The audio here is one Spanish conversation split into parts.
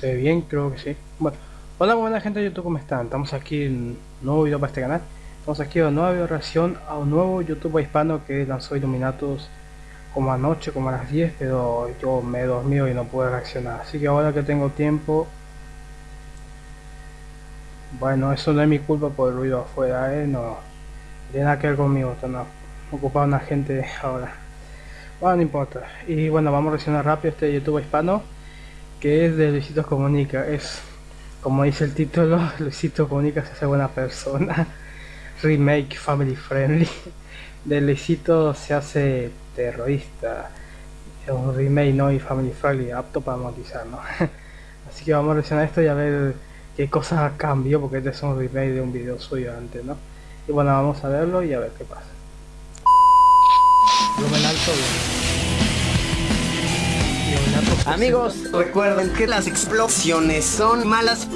¿Se ve bien? Creo que sí. Bueno, hola buena gente de YouTube, ¿cómo están? Estamos aquí en un nuevo video para este canal. Estamos aquí en una nueva reacción a un nuevo YouTube hispano que lanzó Illuminatus como anoche, como a las 10, pero yo me he dormido y no pude reaccionar. Así que ahora que tengo tiempo... Bueno, eso no es mi culpa por el ruido afuera, ¿eh? No tiene nada que ver conmigo, no ocupado una gente ahora. Bueno, no importa. Y bueno, vamos a reaccionar rápido este YouTube hispano que es de Luisito Comunica. Es, como dice el título, Luisito Comunica se hace buena persona. Remake Family Friendly. De Luisito se hace terrorista. Es un remake no y family friendly, apto para monetizar, ¿no? Así que vamos a reaccionar esto y a ver qué cosas cambió, porque este es un remake de un video suyo antes, ¿no? Y bueno, vamos a verlo y a ver qué pasa. Amigos, recuerden que las explosiones son malas.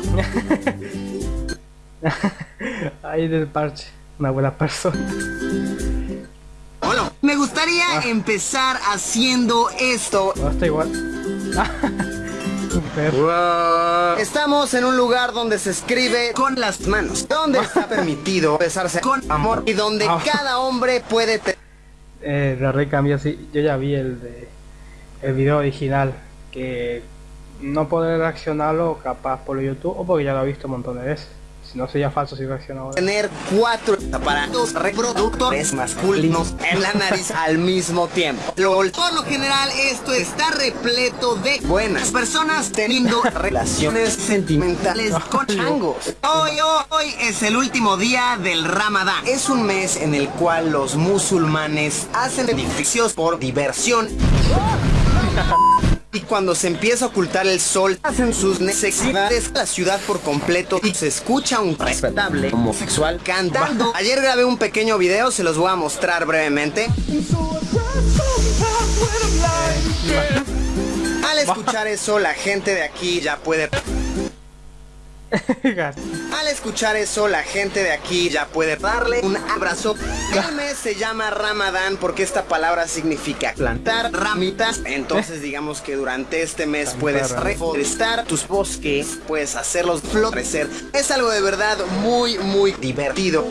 Ahí del parche, una buena persona. Hola, me gustaría ah. empezar haciendo esto. No, está igual. Estamos en un lugar donde se escribe con las manos, donde está permitido besarse con amor y donde ah. cada hombre puede... Eh, la recambio así, yo ya vi el de el video original que no podré reaccionarlo capaz por YouTube o porque ya lo he visto un montón de veces. Si no sería falso si reaccionaba. Tener cuatro aparatos reproductores masculinos en la nariz al mismo tiempo. Por lo general esto está repleto de buenas personas teniendo relaciones sentimentales con changos. Hoy, hoy, hoy es el último día del Ramadán. Es un mes en el cual los musulmanes hacen edificios por diversión. Y cuando se empieza a ocultar el sol, hacen sus necesidades la ciudad por completo y se escucha un respetable homosexual cantando. Ayer grabé un pequeño video, se los voy a mostrar brevemente. Al escuchar eso, la gente de aquí ya puede Al escuchar eso, la gente de aquí ya puede darle un abrazo. El mes se llama Ramadán porque esta palabra significa plantar ramitas. Entonces digamos que durante este mes puedes reforestar tus bosques, puedes hacerlos florecer. Es algo de verdad muy, muy divertido.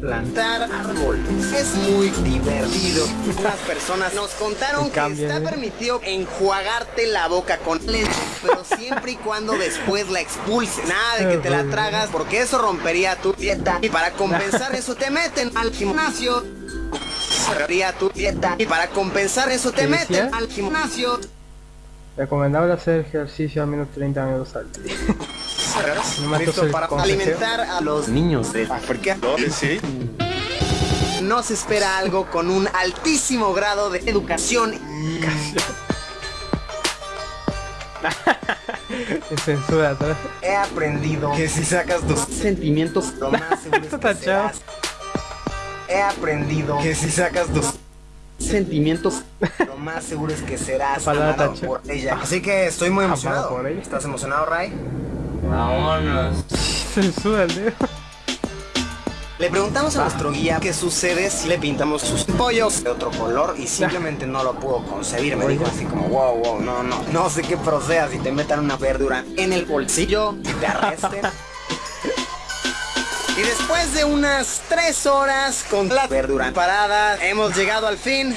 Plantar árboles. Es muy divertido. Unas personas nos contaron que está permitido enjuagarte la boca con leche, pero siempre y cuando después la expulses. Nada de que te la tragas, porque eso rompería tu dieta. Y para compensar eso te meten al gimnasio. Rompería tu dieta. Y para compensar eso te meten al gimnasio. Recomendable hacer ejercicio al menos 30 minutos al día. Para alimentar a los niños de África. Sí. Nos espera algo con un altísimo grado de educación. censura He aprendido que si sacas tus sentimientos lo más He aprendido que si sacas tus sentimientos lo más seguro es que serás amado por ella. Así que estoy muy emocionado. ¿Estás emocionado, Ray? Vámonos. El dedo. Le preguntamos a nuestro guía qué sucede si le pintamos sus pollos de otro color y simplemente no lo pudo concebir. Me dijo así como, wow, wow, no, no, no sé qué proceda si te metan una verdura en el bolsillo y te arresten. y después de unas tres horas con la verdura parada, hemos llegado al fin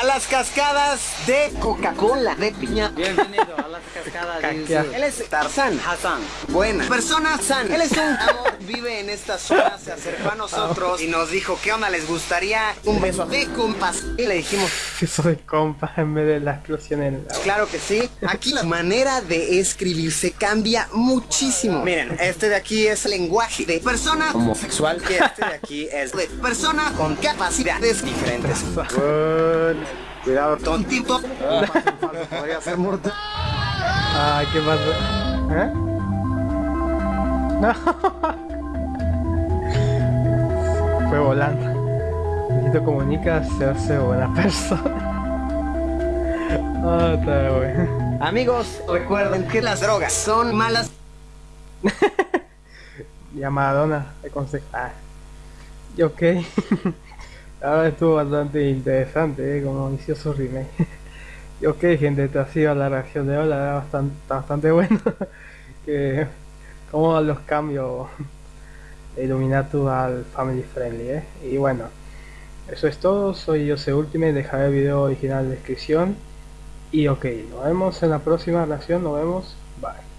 a las cascadas de Coca-Cola de piña. Bienvenido a las cascadas de Él es Tarzan Hassan. Buena. Persona San. Él es un amor, vive en esta zona, se acercó a nosotros y nos dijo qué onda les gustaría un beso de compas. Y le dijimos beso de compas en vez de la explosión en el Claro que sí. Aquí la manera de escribirse cambia muchísimo. Miren, este de aquí es lenguaje de persona homosexual y este de aquí es de persona con capacidades diferentes. Cuidado, tontito. Podría ser mortal. Ay, ¿qué pasó? ¿Eh? No. Fue volando. Necesito comunica, se hace buena persona. Ah, está bueno. Amigos, recuerden que las drogas son malas. y a Madonna aconseja. Ah. Y ok. Ahora estuvo bastante interesante, ¿eh? como inició su remake. ok gente, esta ha sido la reacción de hoy, la verdad bastante, bastante bueno. que como los cambios de Illuminatu al Family Friendly, ¿eh? Y bueno, eso es todo, soy Jose Ultimate, dejaré el video original en la descripción. Y ok, nos vemos en la próxima reacción, nos vemos, bye.